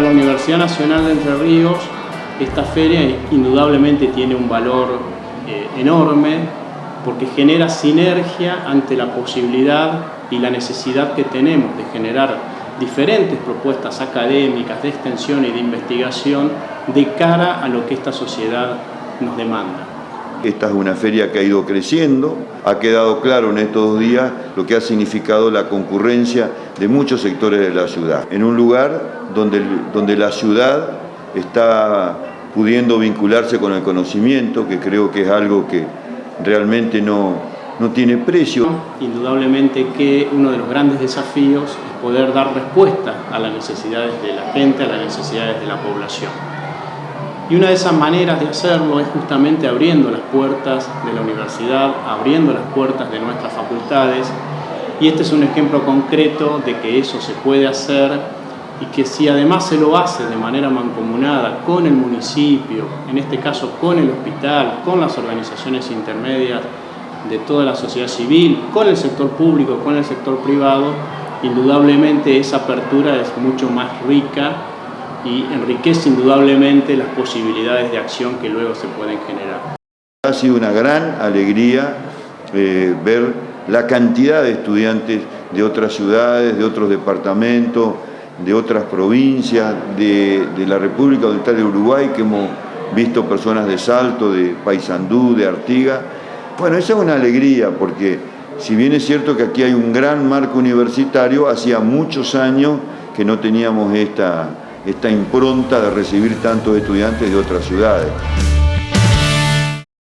la Universidad Nacional de Entre Ríos, esta feria indudablemente tiene un valor eh, enorme porque genera sinergia ante la posibilidad y la necesidad que tenemos de generar diferentes propuestas académicas de extensión y de investigación de cara a lo que esta sociedad nos demanda. Esta es una feria que ha ido creciendo, ha quedado claro en estos dos días lo que ha significado la concurrencia de muchos sectores de la ciudad. En un lugar donde, donde la ciudad está pudiendo vincularse con el conocimiento, que creo que es algo que realmente no, no tiene precio. Indudablemente que uno de los grandes desafíos es poder dar respuesta a las necesidades de la gente, a las necesidades de la población. Y una de esas maneras de hacerlo es justamente abriendo las puertas de la universidad, abriendo las puertas de nuestras facultades. Y este es un ejemplo concreto de que eso se puede hacer y que si además se lo hace de manera mancomunada con el municipio, en este caso con el hospital, con las organizaciones intermedias de toda la sociedad civil, con el sector público, con el sector privado, indudablemente esa apertura es mucho más rica y enriquece indudablemente las posibilidades de acción que luego se pueden generar. Ha sido una gran alegría eh, ver la cantidad de estudiantes de otras ciudades, de otros departamentos, de otras provincias, de, de la República Oriental de Uruguay, que hemos visto personas de Salto, de Paysandú, de Artiga. Bueno, esa es una alegría porque si bien es cierto que aquí hay un gran marco universitario, hacía muchos años que no teníamos esta, esta impronta de recibir tantos estudiantes de otras ciudades.